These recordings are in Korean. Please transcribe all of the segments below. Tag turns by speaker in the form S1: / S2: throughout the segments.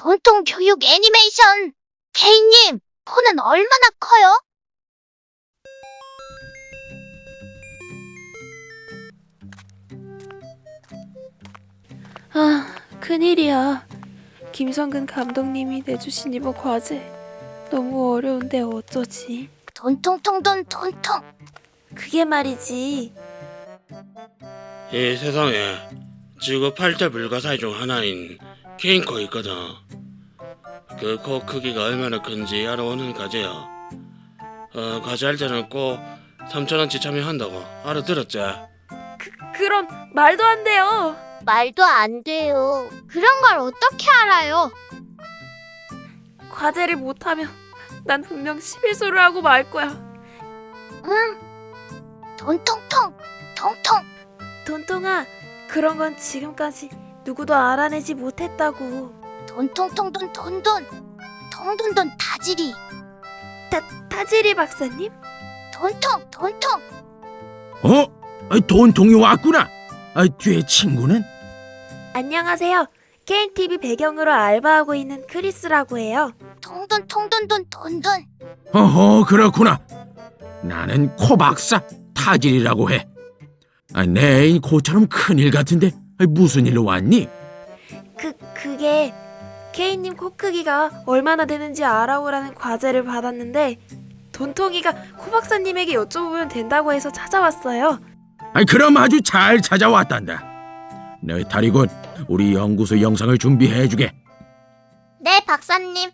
S1: 돈통 교육 애니메이션. 케이님, 코는 얼마나 커요?
S2: 아, 큰일이야. 김성근 감독님이 내주신 이번 과제 너무 어려운데 어쩌지?
S1: 돈통통돈 돈통.
S2: 그게 말이지.
S3: 이 세상에 지구 8대 불가사의 중 하나인 케인코 있거든. 그 코 크기가 얼마나 큰지 알아오는 과제야. 어, 과제할 때는 꼭 3천원치 참여한다고 알아들었지?
S2: 그, 그럼 말도 안 돼요.
S1: 말도 안 돼요. 그런 걸 어떻게 알아요?
S2: 과제를 못하면 난 분명 11수를 하고 말 거야.
S1: 응. 돈통통. 통통.
S2: 돈통아, 그런 건 지금까지 누구도 알아내지 못했다고.
S1: 돈통통돈 돈돈. 통돈돈 다지리.
S2: 타, 타지리 박사님?
S1: 돈통 돈통.
S4: 어? 아, 돈통이 왔구나. 아, 뒤에 친구는?
S2: 안녕하세요. 게임TV 배경으로 알바하고 있는 크리스라고 해요.
S1: 통돈 통돈돈 돈돈.
S4: 어허, 그렇구나. 나는 코박사 타질이라고 해. 아, 내 애인 코처럼 큰일 같은데 아, 무슨 일로 왔니?
S2: 그, 그게 케이님 코 크기가 얼마나 되는지 알아오라는 과제를 받았는데 돈통이가 코 박사님에게 여쭤보면 된다고 해서 찾아왔어요.
S4: 아, 그럼 아주 잘 찾아왔단다. 내 탈이 곧 우리 연구소 영상을 준비해주게.
S1: 네, 박사님.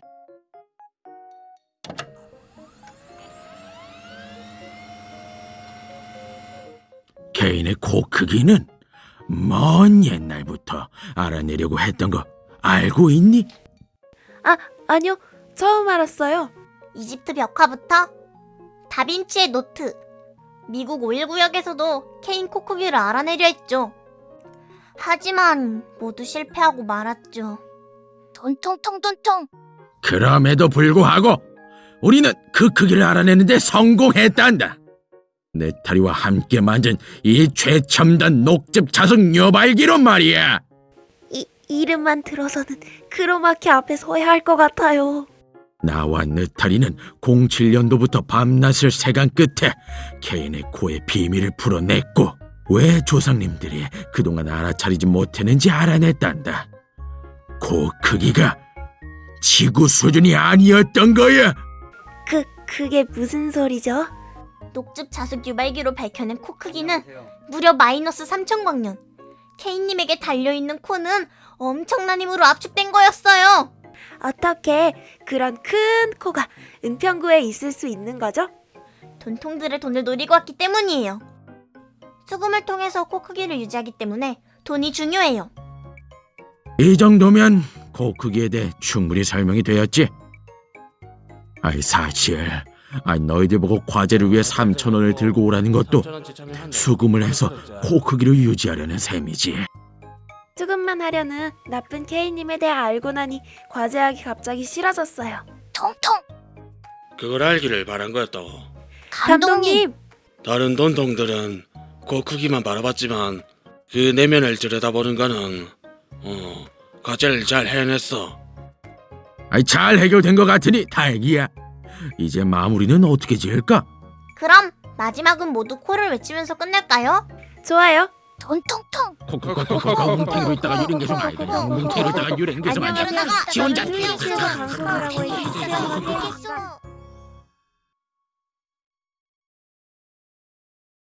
S4: 외계인의 코 크기는 먼 옛날부터 알아내려고 했던 거 알고 있니?
S2: 아, 아니요. 처음 알았어요.
S1: 이집트 벽화부터 다빈치의 노트, 미국 51구역에서도 외계인 코 크기를 알아내려 했죠. 하지만 모두 실패하고 말았죠. 돈통통 돈통.
S4: 그럼에도 불구하고 우리는 그 크기를 알아내는데 성공했단다. 내 탈이와 함께 만든 이 최첨단 녹즙 자석 녀발기로 말이야.
S2: 이, 이름만 들어서는 크로마키 앞에 서야 할 것 같아요.
S4: 나와 느타리는 07년도부터 밤낮을 새간 끝에 케인의 코의 비밀을 풀어냈고 왜 조상님들이 그동안 알아차리지 못했는지 알아냈단다. 코 크기가 지구 수준이 아니었던 거야.
S2: 그, 그게 무슨 소리죠?
S1: 녹즙 자숙 유발기로 밝혀낸 코 크기는 무려 마이너스 3천광년. 케인님에게 달려있는 코는 엄청난 힘으로 압축된 거였어요.
S2: 어떻게 그런 큰 코가 은평구에 있을 수 있는 거죠?
S1: 돈통들의 돈을 노리고 왔기 때문이에요. 수금을 통해서 코 크기를 유지하기 때문에 돈이 중요해요.
S4: 이 정도면 코 크기에 대해 충분히 설명이 되었지. 아이 사실, 아이 너희들 보고 과제를 위해 3천 원을 들고 오라는 것도
S3: 3,000원치 참여한다고
S4: 수금을 해서? 코 크기를 유지하려는 셈이지.
S2: 조금만 하려는 나쁜 케이님에 대해 알고 나니 과제하기 갑자기 싫어졌어요.
S1: 통통
S3: 그걸 알기를 바란 거였다고.
S2: 감독님,
S3: 다른 돈통들은 코 크기만 바라봤지만 그 내면을 들여다보는 거는 어 과제를 잘 해냈어.
S4: 아이 잘 해결된 것 같으니 다행이야. 이제 마무리는 어떻게 지을까?
S1: 그럼 마지막은 모두 코를 외치면서 끝낼까요?
S2: 좋아요.
S1: 돈통통
S4: 코코코코코 뭉탱이로 있다가 유령 계속 아이가 뭉탱이로 있다가 유령 계속 아이가
S1: 안녕하세요.
S4: 지 혼자